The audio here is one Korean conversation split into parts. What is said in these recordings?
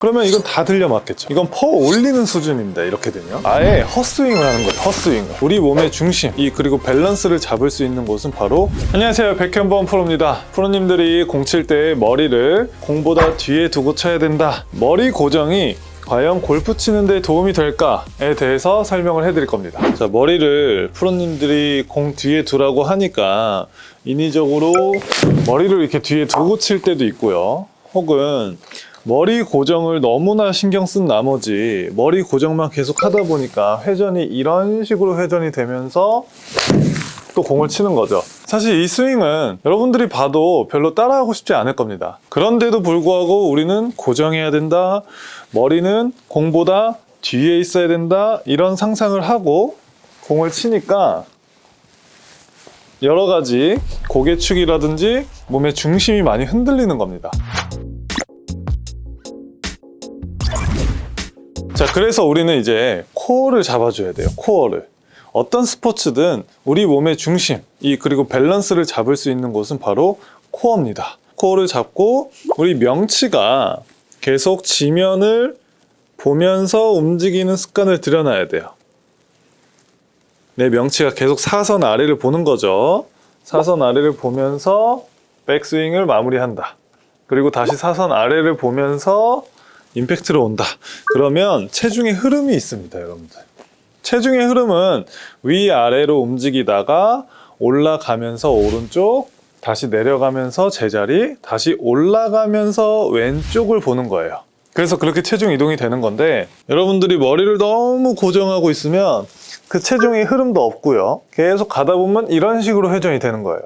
그러면 이건 다 들려 맞겠죠. 이건 퍼 올리는 수준입니다 이렇게 되면. 아예 헛스윙을 하는 거예요 헛스윙을. 우리 몸의 중심 이 그리고 밸런스를 잡을 수 있는 곳은 바로 안녕하세요 백현범 프로입니다. 프로님들이 공 칠 때 머리를 공보다 뒤에 두고 쳐야 된다. 머리 고정이 과연 골프 치는 데 도움이 될까에 대해서 설명을 해드릴 겁니다. 자, 머리를 프로님들이 공 뒤에 두라고 하니까 인위적으로 머리를 이렇게 뒤에 두고 칠 때도 있고요. 혹은 머리 고정을 너무나 신경 쓴 나머지 머리 고정만 계속 하다 보니까 회전이 이런 식으로 회전이 되면서 또 공을 치는 거죠. 사실 이 스윙은 여러분들이 봐도 별로 따라하고 싶지 않을 겁니다. 그런데도 불구하고 우리는 고정해야 된다. 머리는 공보다 뒤에 있어야 된다. 이런 상상을 하고 공을 치니까 여러 가지 고개축이라든지 몸의 중심이 많이 흔들리는 겁니다. 자, 그래서 우리는 이제 코어를 잡아줘야 돼요. 코어를. 어떤 스포츠든 우리 몸의 중심, 이 그리고 밸런스를 잡을 수 있는 곳은 바로 코어입니다. 코어를 잡고 우리 명치가 계속 지면을 보면서 움직이는 습관을 들여놔야 돼요. 내 명치가 계속 사선 아래를 보는 거죠. 사선 아래를 보면서 백스윙을 마무리한다. 그리고 다시 사선 아래를 보면서 임팩트를 온다. 그러면 체중의 흐름이 있습니다, 여러분들. 체중의 흐름은 위아래로 움직이다가 올라가면서 오른쪽, 다시 내려가면서 제자리, 다시 올라가면서 왼쪽을 보는 거예요. 그래서 그렇게 체중 이동이 되는 건데 여러분들이 머리를 너무 고정하고 있으면 그 체중의 흐름도 없고요. 계속 가다 보면 이런 식으로 회전이 되는 거예요.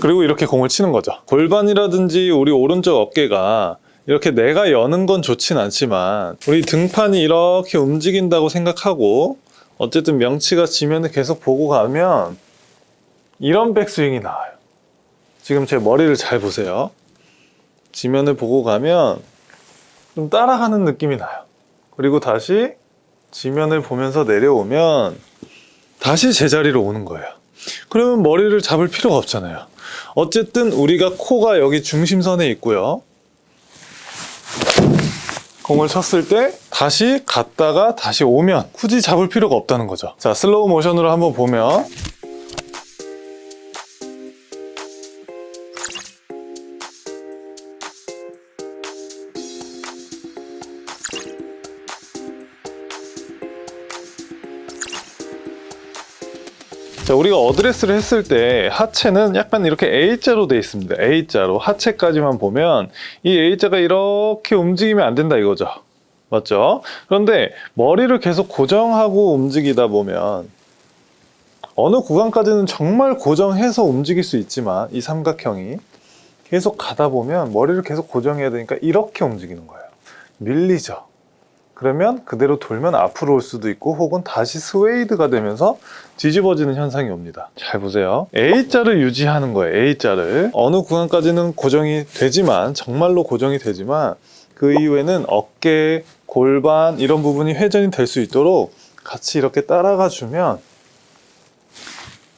그리고 이렇게 공을 치는 거죠. 골반이라든지 우리 오른쪽 어깨가 이렇게 내가 여는 건 좋진 않지만 우리 등판이 이렇게 움직인다고 생각하고 어쨌든 명치가 지면을 계속 보고 가면 이런 백스윙이 나와요. 지금 제 머리를 잘 보세요. 지면을 보고 가면 좀 따라가는 느낌이 나요. 그리고 다시 지면을 보면서 내려오면 다시 제자리로 오는 거예요. 그러면 머리를 잡을 필요가 없잖아요. 어쨌든 우리가 코가 여기 중심선에 있고요. 공을 쳤을 때 다시 갔다가 다시 오면 굳이 잡을 필요가 없다는 거죠. 자, 슬로우 모션으로 한번 보면 자, 우리가 어드레스를 했을 때 하체는 약간 이렇게 A자로 되어 있습니다. A자로 하체까지만 보면 이 A자가 이렇게 움직이면 안 된다 이거죠. 맞죠? 그런데 머리를 계속 고정하고 움직이다 보면 어느 구간까지는 정말 고정해서 움직일 수 있지만 이 삼각형이 계속 가다 보면 머리를 계속 고정해야 되니까 이렇게 움직이는 거예요. 밀리죠. 그러면 그대로 돌면 앞으로 올 수도 있고 혹은 다시 스웨이드가 되면서 뒤집어지는 현상이 옵니다. 잘 보세요. A자를 유지하는 거예요. A자를. 어느 구간까지는 고정이 되지만 정말로 고정이 되지만 그 이후에는 어깨, 골반 이런 부분이 회전이 될 수 있도록 같이 이렇게 따라가 주면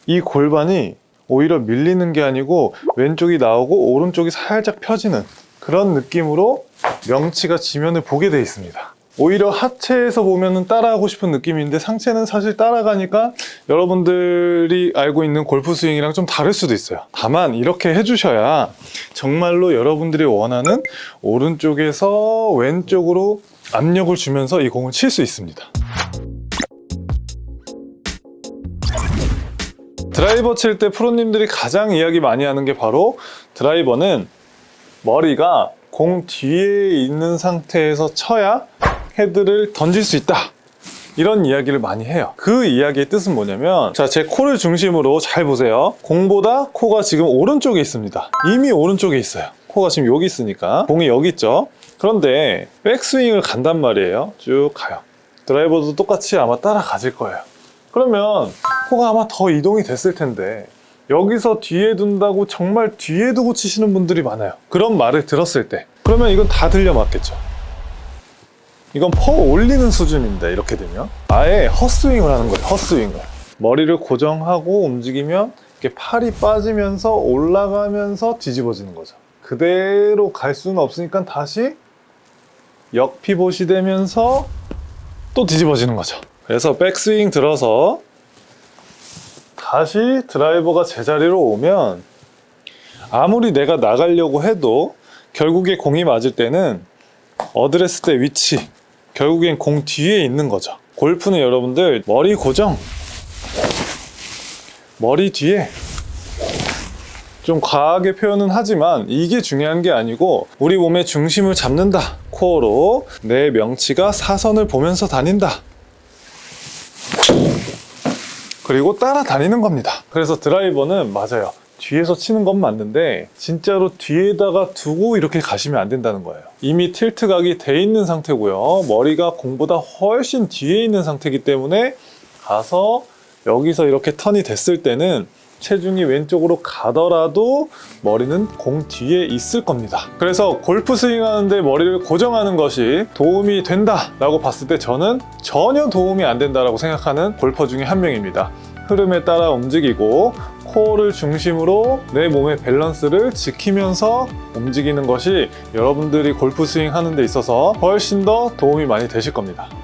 이 골반이 오히려 밀리는 게 아니고 왼쪽이 나오고 오른쪽이 살짝 펴지는 그런 느낌으로 명치가 지면을 보게 돼 있습니다. 오히려 하체에서 보면은 따라하고 싶은 느낌인데 상체는 사실 따라가니까 여러분들이 알고 있는 골프 스윙이랑 좀 다를 수도 있어요. 다만 이렇게 해주셔야 정말로 여러분들이 원하는 오른쪽에서 왼쪽으로 압력을 주면서 이 공을 칠 수 있습니다. 드라이버 칠 때 프로님들이 가장 이야기 많이 하는 게 바로 드라이버는 머리가 공 뒤에 있는 상태에서 쳐야 헤드를 던질 수 있다. 이런 이야기를 많이 해요. 그 이야기의 뜻은 뭐냐면 자 제 코를 중심으로 잘 보세요. 공보다 코가 지금 오른쪽에 있습니다. 이미 오른쪽에 있어요. 코가 지금 여기 있으니까. 공이 여기 있죠? 그런데 백스윙을 간단 말이에요. 쭉 가요. 드라이버도 똑같이 아마 따라가질 거예요. 그러면 코가 아마 더 이동이 됐을 텐데 여기서 뒤에 둔다고 정말 뒤에 두고 치시는 분들이 많아요. 그런 말을 들었을 때. 그러면 이건 다 들려 맞겠죠 이건 퍼 올리는 수준입니다 이렇게 되면. 아예 헛스윙을 하는 거예요 헛스윙을. 머리를 고정하고 움직이면 이렇게 팔이 빠지면서 올라가면서 뒤집어지는 거죠. 그대로 갈 수는 없으니까 다시 역피봇이 되면서 또 뒤집어지는 거죠. 그래서 백스윙 들어서 다시 드라이버가 제자리로 오면 아무리 내가 나가려고 해도 결국에 공이 맞을 때는 어드레스 때 위치 결국엔 공 뒤에 있는 거죠. 골프는 여러분들 머리 고정. 머리 뒤에. 좀 과하게 표현은 하지만 이게 중요한 게 아니고 우리 몸의 중심을 잡는다. 코어로 내 명치가 사선을 보면서 다닌다. 그리고 따라다니는 겁니다. 그래서 드라이버는 맞아요 뒤에서 치는 건 맞는데 진짜로 뒤에다가 두고 이렇게 가시면 안 된다는 거예요 이미 틸트 각이 돼 있는 상태고요 머리가 공보다 훨씬 뒤에 있는 상태이기 때문에 가서 여기서 이렇게 턴이 됐을 때는 체중이 왼쪽으로 가더라도 머리는 공 뒤에 있을 겁니다. 그래서 골프 스윙 하는데 머리를 고정하는 것이 도움이 된다 라고 봤을 때 저는 전혀 도움이 안 된다라고 생각하는 골퍼 중에 한 명입니다. 흐름에 따라 움직이고 코어를 중심으로 내 몸의 밸런스를 지키면서 움직이는 것이 여러분들이 골프 스윙 하는 데 있어서 훨씬 더 도움이 많이 되실 겁니다.